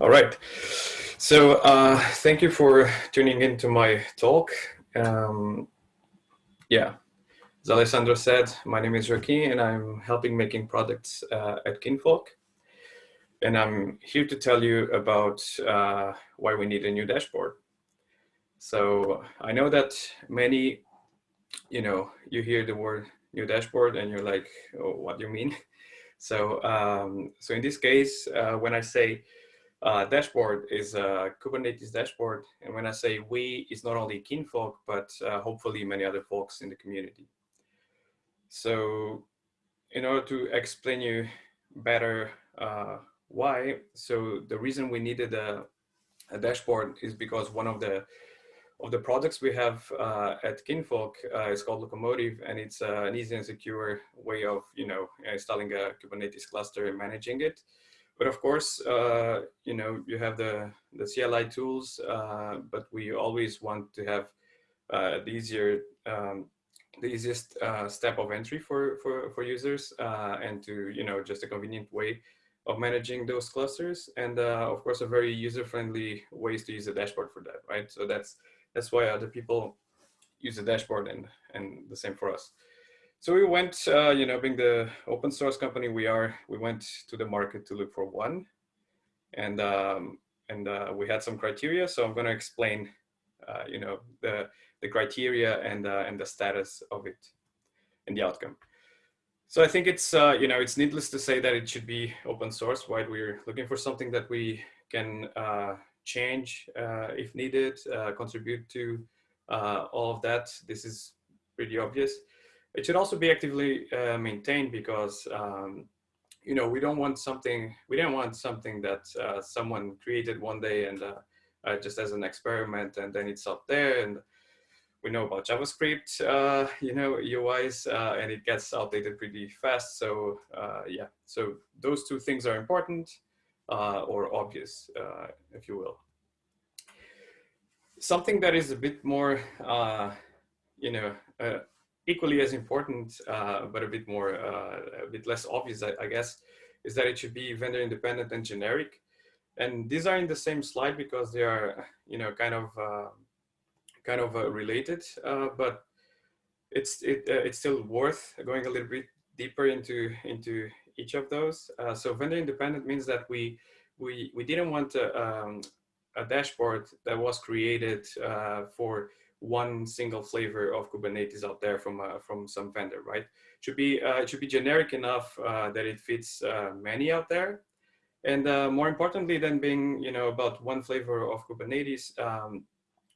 All right. So uh, thank you for tuning into my talk. Um, yeah, as Alessandro said, my name is Joaquim and I'm helping making products uh, at Kinvolk. And I'm here to tell you about uh, why we need a new dashboard. So I know that many, you know, you hear the word new dashboard and you're like, oh, what do you mean? So, um, so in this case, uh, when I say uh, dashboard is a Kubernetes dashboard. And when I say we, it's not only Kinvolk, but uh, hopefully many other folks in the community. So in order to explain you better uh, why, so the reason we needed a, a, dashboard is because one of the of the products we have uh, at Kinvolk uh, is called Lokomotive, and it's uh, an easy and secure way of you know installing a Kubernetes cluster and managing it. But of course, uh, you know, you have the, the CLI tools, uh, but we always want to have uh, the easier, um, the easiest uh, step of entry for, for, for users uh, and to, you know, just a convenient way of managing those clusters. And uh, of course, a very user-friendly ways to use a dashboard for that, right? So that's, that's why other people use a dashboard and, and the same for us. So we went, uh, you know, being the open source company we are, we went to the market to look for one, and um, and uh, we had some criteria. So I'm going to explain, uh, you know, the the criteria and uh, and the status of it, and the outcome. So I think it's, uh, you know, it's needless to say that it should be open source. Why we're looking for something that we can uh, change if needed, contribute to all of that. This is pretty obvious. It should also be actively uh, maintained because um, you know we don't want something we don't want something that uh, someone created one day and uh, uh just as an experiment and then it's up there and we know about JavaScript, uh, you know, UIs, uh, and it gets outdated pretty fast. So yeah, so those two things are important or obvious, if you will. Something that is a bit more, you know, equally as important, uh, but a bit more, uh, a bit less obvious, I, I, guess, is that it should be vendor independent and generic. And these are in the same slide because they are, you know, kind of, uh, kind of uh, related, uh, but it's it, uh, it's still worth going a little bit deeper into into each of those. so vendor independent means that we we we didn't want a, um, a dashboard that was created for one single flavor of Kubernetes out there from uh, from some vendor, right? It Should be uh, it should be generic enough uh, that it fits uh, many out there, and uh, more importantly than being you know about one flavor of Kubernetes, um,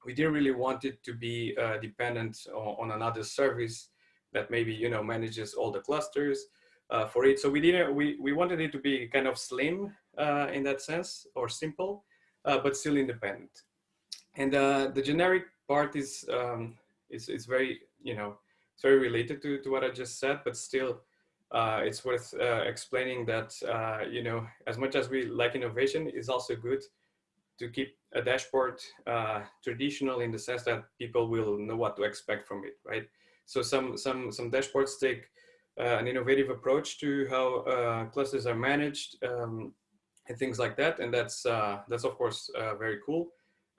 we didn't really want it to be uh, dependent on, on, another service that maybe you know manages all the clusters for it. So we didn't we we wanted it to be kind of slim in that sense or simple, but still independent. And the generic part is um, very you know it's very related to to what I just said, but still. Uh, it's worth uh, explaining that uh, you know as much as we like innovation is also good to keep a dashboard uh, traditional in the sense that people will know what to expect from it right so some some some dashboards take uh, an innovative approach to how uh, clusters are managed um, and things like that and that's that's of course very cool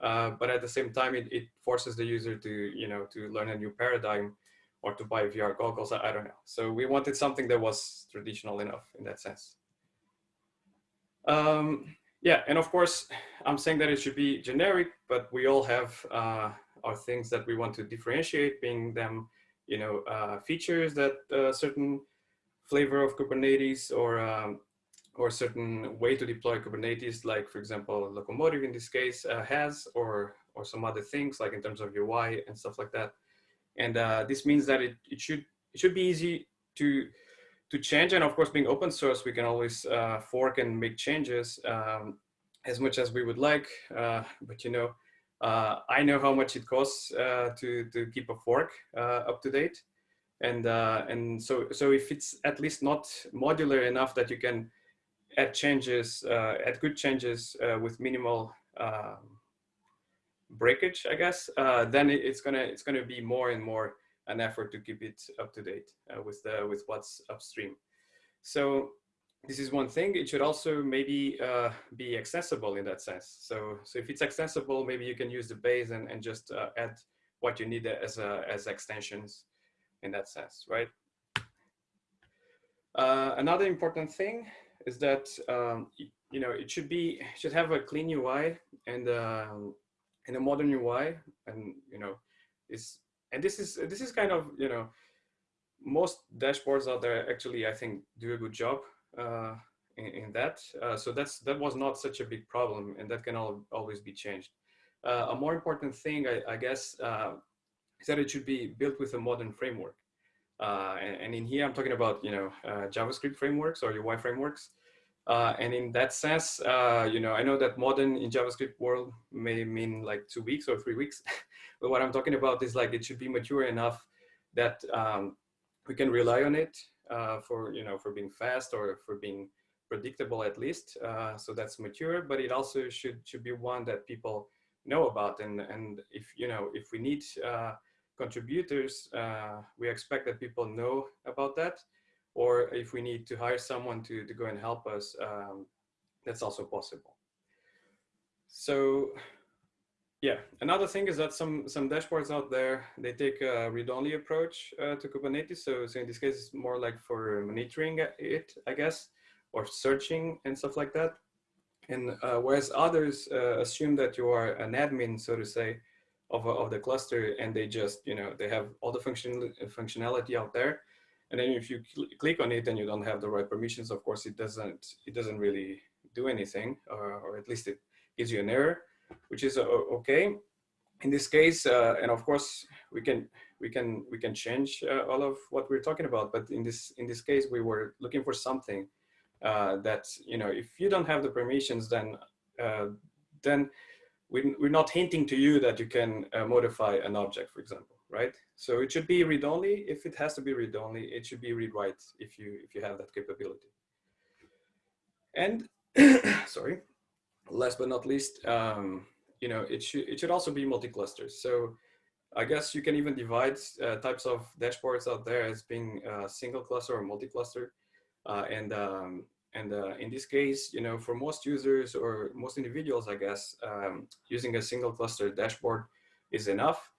uh, but at the same time, it, it forces the user to, you know, to learn a new paradigm or to buy VR goggles. I, I don't know. So we wanted something that was traditional enough in that sense. Um, yeah, and of course, I'm saying that it should be generic, but we all have uh, our things that we want to differentiate, being them, you know, uh, features that a uh, certain flavor of Kubernetes or um, or certain way to deploy Kubernetes, like for example, Lokomotive in this case uh, has, or or some other things like in terms of UI and stuff like that. And uh, this means that it, it should it should be easy to to change. And of course, being open source, we can always uh, fork and make changes um, as much as we would like. Uh, but you know, uh, I know how much it costs uh, to to keep a fork up to date. And and so so if it's at least not modular enough that you can add changes, uh, add good changes uh, with minimal um, breakage, I guess, uh, then it's gonna it's gonna be more and more an effort to keep it up to date with the with what's upstream. So this is one thing. It should also maybe uh, be accessible in that sense. So, so if it's accessible, maybe you can use the base and, and just uh, add what you need as, a, as extensions in that sense, right? Uh, another important thing is that um, you know it should be should have a clean UI and um, and a modern UI, and you know this and this is this is kind of you know most dashboards out there actually I think do a good job uh, in, in, that. Uh, so that's that was not such a big problem, and that can all, always be changed. Uh, a more important thing, I, I guess, uh, is that it should be built with a modern framework. Uh, and, and, in here, I'm talking about you know uh, JavaScript frameworks or UI frameworks. and in that sense, you know, I know that modern in JavaScript world may mean like two weeks or three weeks, but what I'm talking about is like it should be mature enough that um, we can rely on it uh, for you know for being fast or for being predictable at least. Uh, so that's mature, but it also should should be one that people know about. And and if you know if we need uh, contributors, uh, we expect that people know about that. Or if we need to hire someone to to go and help us, um, that's also possible. So yeah, another thing is that some some dashboards out there they take a read-only approach uh, to Kubernetes. So, so in this case, it's more like for monitoring it, I guess, or searching and stuff like that. And uh, whereas others uh, assume that you are an admin, so to say, of of the cluster, and they just you know they have all the function functionality out there. And then if you cl click on it and you don't have the right permissions, of course, it doesn't it doesn't really do anything, or, or at least it gives you an error which is uh, okay. In this case, uh, and of course, we can we can we can change uh, all of what we're talking about. But in this in this case, we were looking for something that you know, if you don't have the permissions, then then we're not hinting to you that you can modify an object, for example right? So it should be read-only. If it has to be read-only, it should be read-write if you if you have that capability. And sorry, last but not least, um, you know, it should it should also be multi-cluster. So I guess you can even divide uh, types of dashboards out there as being uh, single cluster or multi-cluster. Uh, and um, and uh, in this case, you know, for most users or most individuals, I guess, um, using a single cluster dashboard is enough.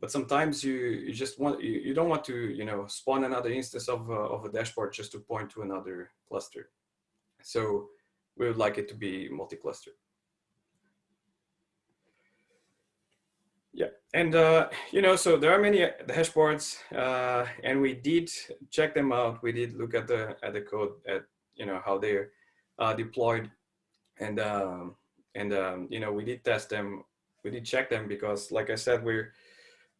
But sometimes you, you just want, you, you don't want to, you know, spawn another instance of, uh, of a dashboard just to point to another cluster. So we would like it to be multi-cluster. Yeah, and uh, you know, so there are many uh, dashboards, uh, and we did check them out. We did look at the at the code at you know how they're uh, deployed, and um, and um, you know we did test them. We did check them because, like I said, we're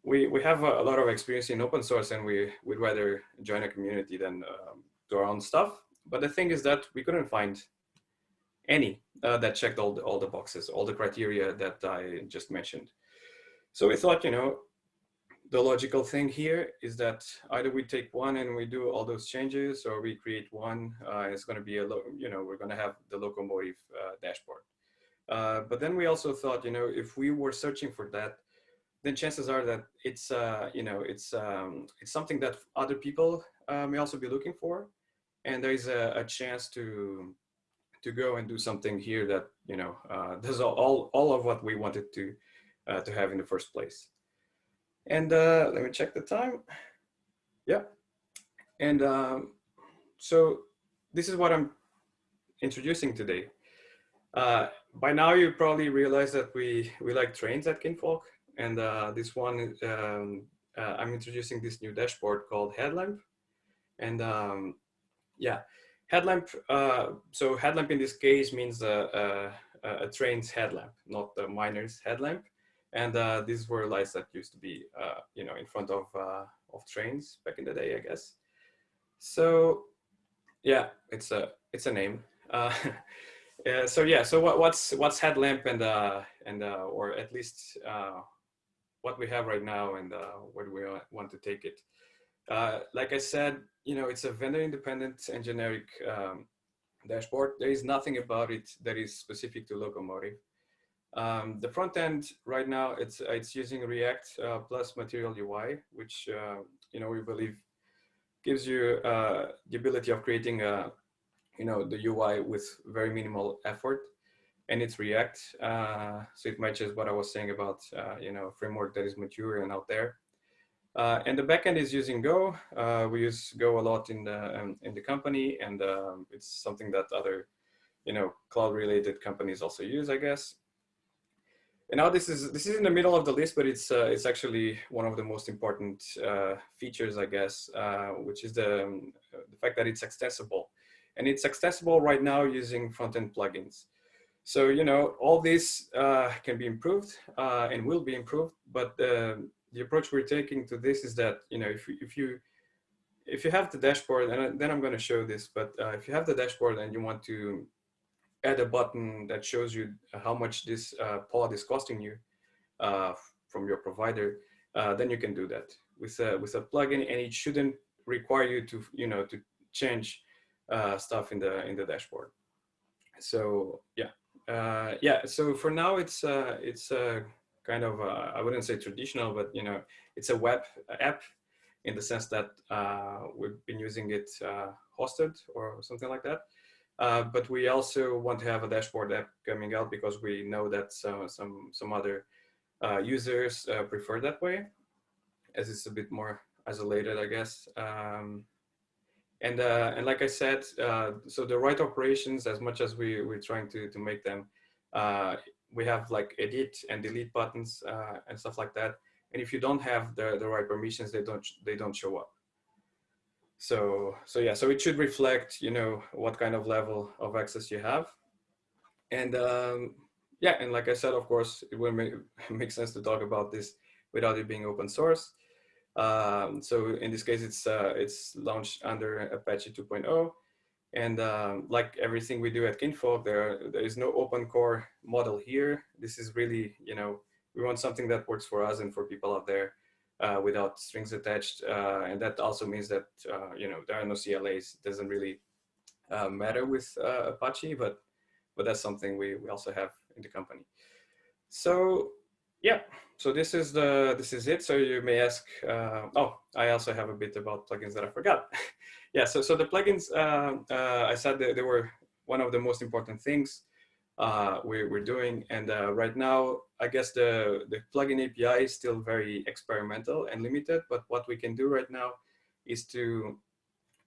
we we have a, lot of experience in open source, and we would rather join a community than um, do our own stuff. But the thing is that we couldn't find any uh, that checked all the, all the boxes, all the criteria that I just mentioned. So we thought, you know, the logical thing here is that either we take one and we do all those changes or we create one, uh, it's going to be a, you know, we're going to have the locomotive uh, dashboard. Uh, but then we also thought, you know, if we were searching for that, then chances are that it's, uh, you know, it's, um, it's something that other people uh, may also be looking for. And there is a, a chance to, to go and do something here that you know uh, does all all of what we wanted to to have in the first place. And uh, let me check the time. Yeah, and um, so this is what I'm introducing today. Uh, by now you probably realize that we we like trains at Kinvolk. and uh, this one um, uh, I'm introducing this new dashboard called Headlamp, and um, yeah Headlamp, uh, so headlamp in this case means a, a, a, train's headlamp, not the miner's headlamp. And uh, these were lights that used to be, uh, you know, in front of, uh, of trains back in the day, I guess. So yeah, it's a, it's a name. Uh, so yeah, so what, what's, what's headlamp and, uh, and or at least what we have right now and where we want to take it? Uh, like I said, you know, it's a vendor independent and generic um, dashboard. There is nothing about it that is specific to Lokomotive. Um, the front end right now, it's, it's using React uh, plus Material UI, which, uh, you know, we believe gives you uh, the ability of creating a, you know, the UI with very minimal effort and it's React. Uh, so it matches what I was saying about, uh, you know, framework that is mature and out there. Uh, and the backend is using Go. We use Go a lot in the um, in the company, and um, it's something that other, you know, cloud-related companies also use, I guess. And now this is this is in the middle of the list, but it's uh, it's actually one of the most important uh, features, I guess, uh, which is the um, the fact that it's accessible, and it's accessible right now using front-end plugins. So you know all this uh, can be improved and will be improved, but the approach we're taking to this is that, you know, if, if you, if you have the dashboard, and then I'm going to show this, but uh, if you have the dashboard and you want to add a button that shows you how much this uh, pod is costing you uh, from your provider, uh, then you can do that with a, with a plugin and it shouldn't require you to, you know, to change uh, stuff in the, in the dashboard. So yeah, uh, yeah. So for now it's, it's a kind of, uh, I wouldn't say traditional, but you know, it's a web app in the sense that uh, we've been using it uh, hosted or something like that. Uh, but we also want to have a dashboard app coming out because we know that some some some other uh, users uh, prefer that way, as it's a bit more isolated, I guess. Um, and and like I said, so the right operations, as much as we we're trying to to make them we have like edit and delete buttons uh, and stuff like that. And if you don't have the, the right permissions, they don't they don't show up. So so yeah, so it should reflect you know what kind of level of access you have. And um, yeah, and like I said, of course, it will make, sense to talk about this without it being open source. Um, so in this case, it's uh, it's launched under Apache 2.0. And um, like everything we do at Kinvolk, there, there is no open core model here. This is really, you know, we want something that works for us and for people out there uh, without strings attached. Uh, and that also means that, uh, you know, there are no CLAs. It doesn't really uh, matter with uh, Apache, but, but that's something we, we also have in the company. So yeah, so this is the this is it. So you may ask, uh, oh, I also have a bit about plugins that I forgot. yeah, so, so the plugins, I said that they were one of the most important things we're, we're doing. And right now, I guess the, the plugin API is still very experimental and limited, but what we can do right now is to,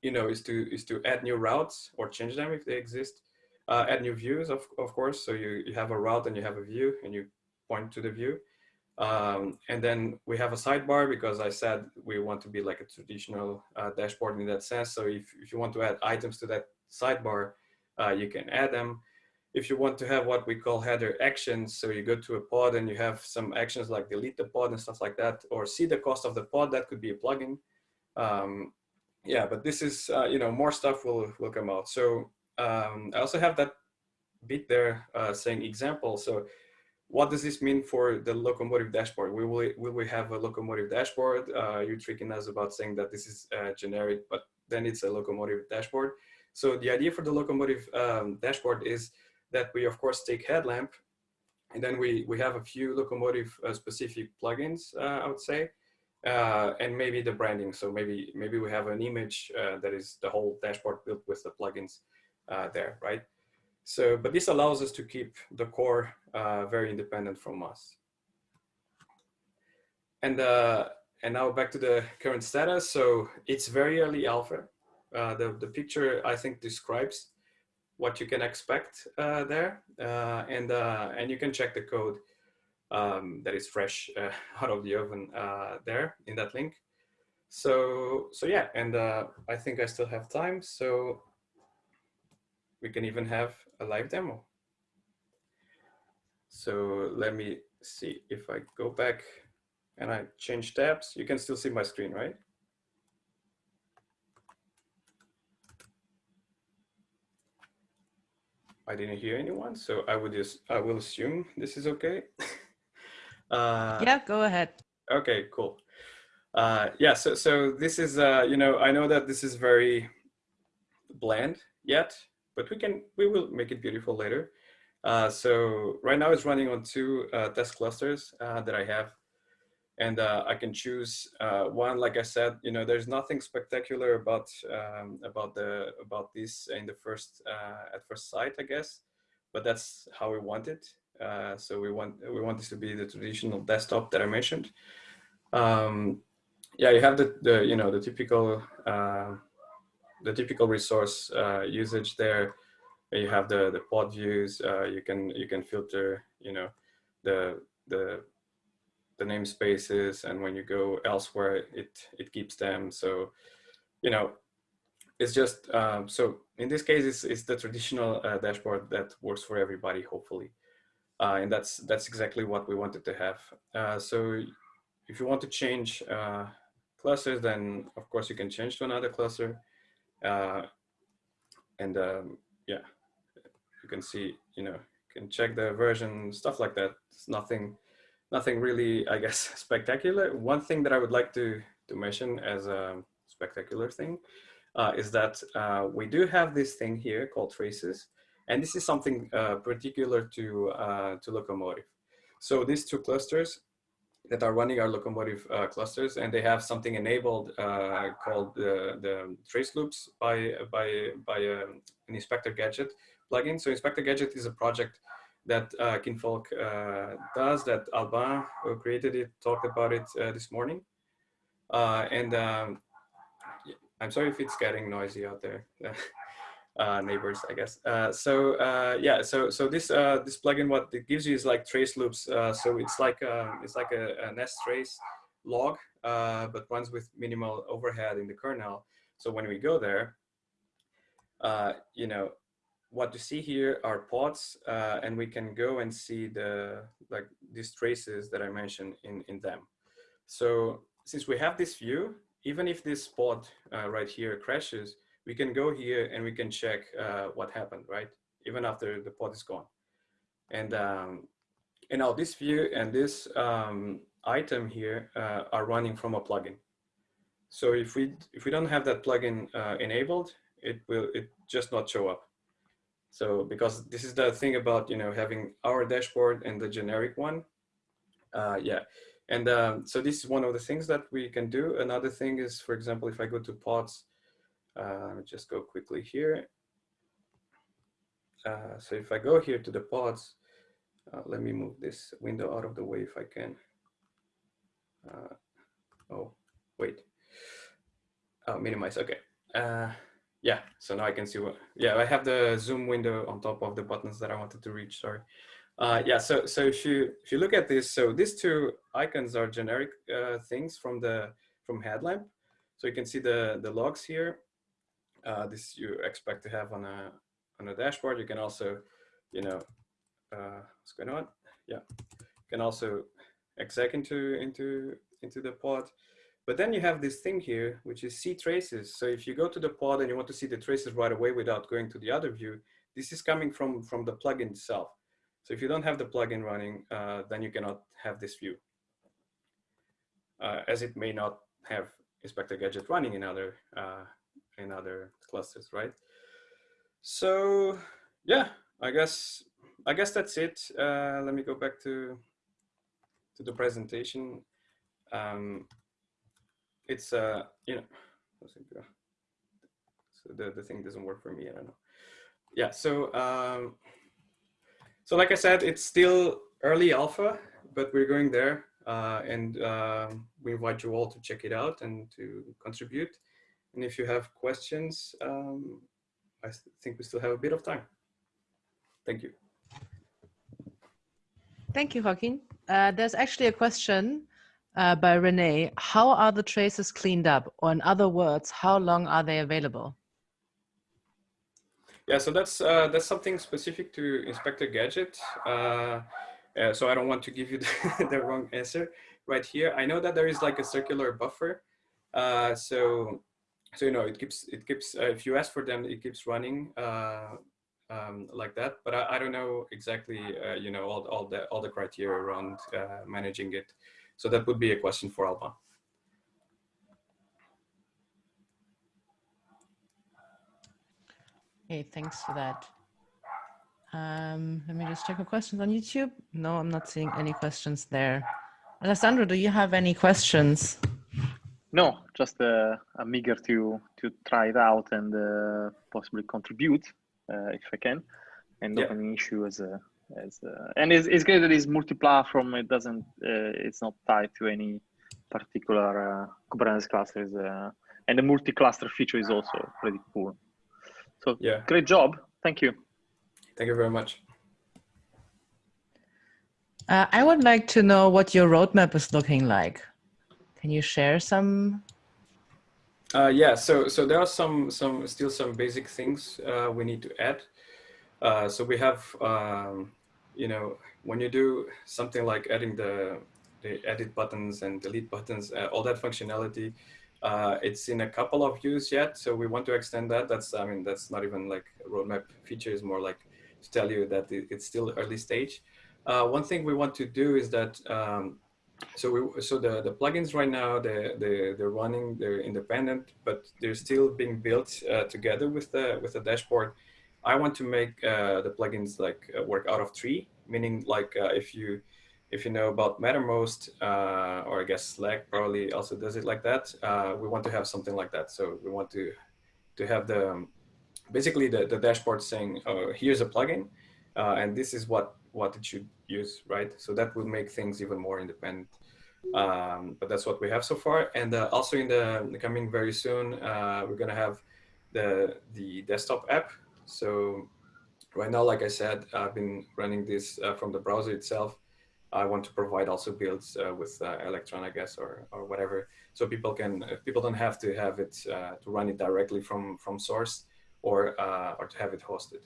you know, is to, is to add new routes or change them if they exist, uh, add new views, of, of course. So you, you have a route and you have a view and you point to the view. Um, and then we have a sidebar because I said we want to be like a traditional uh, dashboard in that sense. So if, if you want to add items to that sidebar, uh, you can add them. If you want to have what we call header actions, so you go to a pod and you have some actions like delete the pod and stuff like that, or see the cost of the pod, that could be a plugin. Um, yeah, but this is, uh, you know, more stuff will, will come out. So um, I also have that bit there uh, saying example. So what does this mean for the locomotive dashboard? Will we, will we have a locomotive dashboard? Uh, you're tricking us about saying that this is uh, generic, but then it's a locomotive dashboard. So the idea for the locomotive um, dashboard is that we of course take headlamp and then we, we have a few locomotive uh, specific plugins, uh, I would say, uh, and maybe the branding. So maybe, maybe we have an image uh, that is the whole dashboard built with the plugins there, right? So, but this allows us to keep the core uh, very independent from us. And, uh, and now back to the current status. So it's very early alpha. Uh, the, the picture, I think, describes what you can expect uh, there. Uh, and, uh, and you can check the code um, that is fresh out of the oven there in that link. So, so yeah, and I think I still have time. So we can even have a live demo. So let me see if I go back and I change tabs, you can still see my screen, right? I didn't hear anyone, so I would just, I will assume this is okay. uh, yeah, go ahead. Okay, cool. Uh, yeah, so, so this is, uh, you know, I know that this is very bland yet, but we can, we will make it beautiful later. Uh, so right now it's running on two uh, test clusters uh, that I have. And uh, I can choose uh, one. Like I said, you know, there's nothing spectacular about um, about the about this in the first uh, at first sight, I guess, but that's how we want it. Uh, so we want we want this to be the traditional desktop that I mentioned. Um, yeah, you have the, the you know the typical uh, the typical resource uh, usage there. You have the the pod views. you can you can filter you know the the the namespaces and when you go elsewhere, it, it keeps them. So, you know, it's just, um, so in this case, it's, it's the traditional uh, dashboard that works for everybody, hopefully. Uh, and that's, that's exactly what we wanted to have. Uh, so if you want to change uh, clusters, then of course you can change to another cluster. Uh, and um, yeah, you can see, you know, you can check the version, stuff like that. It's nothing, nothing really, I guess, spectacular. One thing that I would like to, to mention as a spectacular thing uh, is that uh, we do have this thing here called traces. And this is something uh, particular to, uh, to Lokomotive. So these two clusters that are running our Lokomotive uh, clusters, and they have something enabled uh, called the, the trace loops by, by, by um, an Inspector Gadget plugin. So Inspector Gadget is a project that uh, Kinvolk uh, does, that Alban, who created it, talked about it uh, this morning. Uh, and um, I'm sorry if it's getting noisy out there. Uh, neighbors, I guess. Uh, so yeah, so so this this plugin, what it gives you is like trace loops. so it's like um, it's like a, a nest trace log, but runs with minimal overhead in the kernel. So when we go there, you know, what you see here are pods, uh, and we can go and see the like these traces that I mentioned in, in them. So since we have this view, even if this pod uh, right here crashes, we can go here and we can check uh, what happened, right? Even after the pod is gone. And, um, and now this view and this um, item here uh, are running from a plugin. So if we, if we don't have that plugin uh, enabled, it will it just not show up. So because this is the thing about, you know, having our dashboard and the generic one. Uh, yeah. And um, so this is one of the things that we can do. Another thing is, for example, if I go to pods, uh, just go quickly here. Uh, so if I go here to the pods, uh, let me move this window out of the way if I can. Uh, oh, wait. Oh, minimize, okay. Yeah, so now I can see what, yeah, I have the zoom window on top of the buttons that I wanted to reach, sorry. Uh, yeah, so, so if you, if you look at this, so these two icons are generic uh, things from the, from Headlamp. So you can see the, the logs here. Uh, this you expect to have on a, on a dashboard. You can also, you know, uh, what's going on? Yeah, you can also exec into, into, into the pod. But then you have this thing here, which is see traces. So if you go to the pod and you want to see the traces right away without going to the other view, this is coming from, from the plugin itself. So if you don't have the plugin running, uh, then you cannot have this view. Uh, as it may not have Inspector Gadget running in other, uh, in other clusters, right? So yeah, I guess, I guess that's it. Uh, let me go back to, to the presentation. Um, it's uh you know so the, the thing doesn't work for me i don't know. Yeah so um so like i said it's still early alpha but we're going there uh, and uh, we invite you all to check it out and to contribute. And if you have questions um, i think we still have a bit of time. Thank you. Thank you joaquim. Uh, there's actually a question uh, by Renee, how are the traces cleaned up? Or in other words, how long are they available? Yeah, so that's uh, that's something specific to Inspector Gadget. Uh, uh so I don't want to give you the, the, wrong answer right here. I know that there is like a circular buffer. Uh, so so you know it keeps it keeps uh, if you ask for them, it keeps running um, like that. But I, I don't know exactly you know all all the all the criteria around managing it. So that would be a question for Alban. Okay, thanks for that. Um, let me just check the questions on YouTube. No, I'm not seeing any questions there. Alessandro, do you have any questions? No, just uh, I'm eager to to try it out and uh, possibly contribute uh, if I can, and Yeah. open an issue as a as a, and it's, it's great that it's multi-platform. It doesn't uh, it's not tied to any particular uh, Kubernetes clusters, uh, and the multi-cluster feature is also pretty cool. So Yeah. great job, thank you. Thank you very much. Uh, I would like to know what your roadmap is looking like. Can you share some? Uh, yeah, so so there are some some still some basic things uh, we need to add. Uh, so we have um, you know when you do something like adding the the edit buttons and delete buttons, uh, all that functionality, uh, it's in a couple of views yet. So we want to extend that. That's I mean that's not even like a roadmap feature. is more like to tell you that it's still early stage. Uh, one thing we want to do is that um, so we so the the plugins right now they they they're running they're independent but they're still being built uh, together with the with the dashboard i want to make uh, the plugins like uh, work out of tree meaning like uh, if you if you know about mattermost uh, or i guess slack probably also does it like that we want to have something like that so we want to to have the um, basically the, the dashboard saying oh here's a plugin and this is what what it should use, right? So that will make things even more independent. Um, but that's what we have so far. And uh, also in the, the coming very soon, uh, we're gonna have the the desktop app. So right now, like I said, I've been running this uh, from the browser itself. I want to provide also builds uh, with uh, Electron, I guess, or or whatever, so people can people don't have to have it uh, to run it directly from from source or or to have it hosted.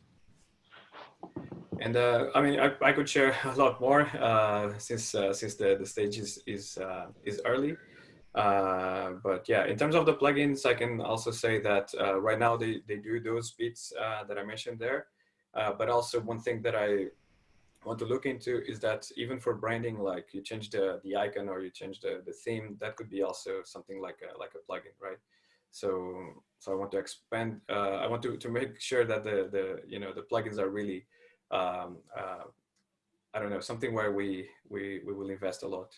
And uh, I mean, I, I could share a lot more uh, since uh, since the, the stage is is, uh, is early. Uh, but yeah, in terms of the plugins, I can also say that uh, right now they, they do those bits that I mentioned there. but also one thing that I want to look into is that even for branding, like you change the, the icon or you change the, the theme, that could be also something like a, like a plugin, right? So, so I want to expand, I want to, to make sure that the, the, you know, the plugins are really um, uh, I don't know, something where we, we, we will invest a lot.